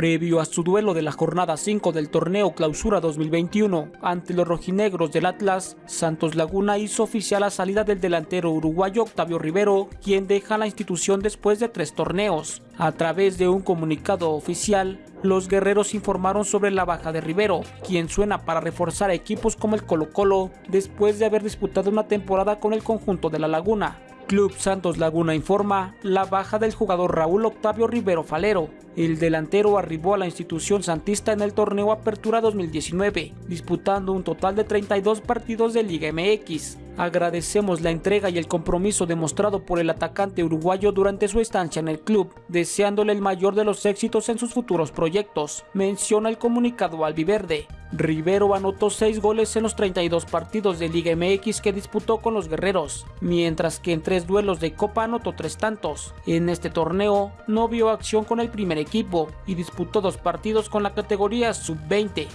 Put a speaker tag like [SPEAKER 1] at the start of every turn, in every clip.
[SPEAKER 1] Previo a su duelo de la jornada 5 del torneo Clausura 2021 ante los rojinegros del Atlas, Santos Laguna hizo oficial la salida del delantero uruguayo Octavio Rivero, quien deja la institución después de tres torneos. A través de un comunicado oficial, los guerreros informaron sobre la baja de Rivero, quien suena para reforzar equipos como el Colo Colo después de haber disputado una temporada con el conjunto de la Laguna. Club Santos Laguna informa la baja del jugador Raúl Octavio Rivero Falero. El delantero arribó a la institución santista en el torneo Apertura 2019, disputando un total de 32 partidos de Liga MX. Agradecemos la entrega y el compromiso demostrado por el atacante uruguayo durante su estancia en el club, deseándole el mayor de los éxitos en sus futuros proyectos, menciona el comunicado albiverde. Rivero anotó 6 goles en los 32 partidos de Liga MX que disputó con los guerreros, mientras que en 3 duelos de Copa anotó 3 tantos. En este torneo no vio acción con el primer equipo y disputó 2 partidos con la categoría sub-20.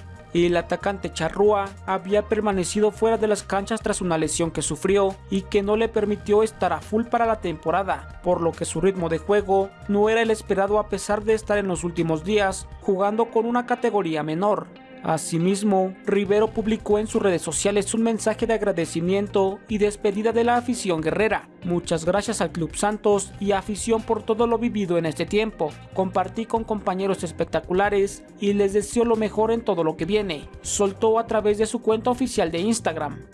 [SPEAKER 1] El atacante Charrúa había permanecido fuera de las canchas tras una lesión que sufrió y que no le permitió estar a full para la temporada, por lo que su ritmo de juego no era el esperado a pesar de estar en los últimos días jugando con una categoría menor. Asimismo, Rivero publicó en sus redes sociales un mensaje de agradecimiento y despedida de la afición guerrera. Muchas gracias al Club Santos y afición por todo lo vivido en este tiempo. Compartí con compañeros espectaculares y les deseo lo mejor en todo lo que viene. Soltó a través de su cuenta oficial de Instagram.